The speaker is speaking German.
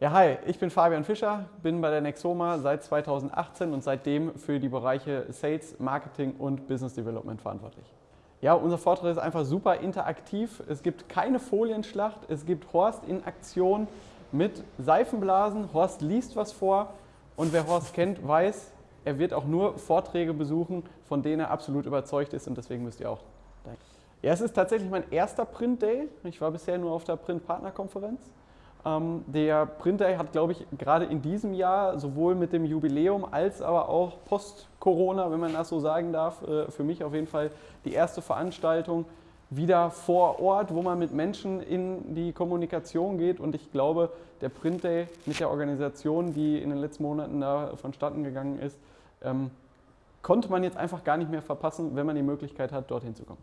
Ja, hi, ich bin Fabian Fischer, bin bei der Nexoma seit 2018 und seitdem für die Bereiche Sales, Marketing und Business Development verantwortlich. Ja, unser Vortrag ist einfach super interaktiv. Es gibt keine Folienschlacht, es gibt Horst in Aktion mit Seifenblasen. Horst liest was vor und wer Horst kennt, weiß, er wird auch nur Vorträge besuchen, von denen er absolut überzeugt ist und deswegen müsst ihr auch. Ja, es ist tatsächlich mein erster Print Day. Ich war bisher nur auf der Print Partner Konferenz. Ähm, der Print Day hat, glaube ich, gerade in diesem Jahr sowohl mit dem Jubiläum als aber auch post-Corona, wenn man das so sagen darf, äh, für mich auf jeden Fall die erste Veranstaltung wieder vor Ort, wo man mit Menschen in die Kommunikation geht. Und ich glaube, der Print Day mit der Organisation, die in den letzten Monaten da vonstatten gegangen ist, ähm, konnte man jetzt einfach gar nicht mehr verpassen, wenn man die Möglichkeit hat, dorthin zu kommen.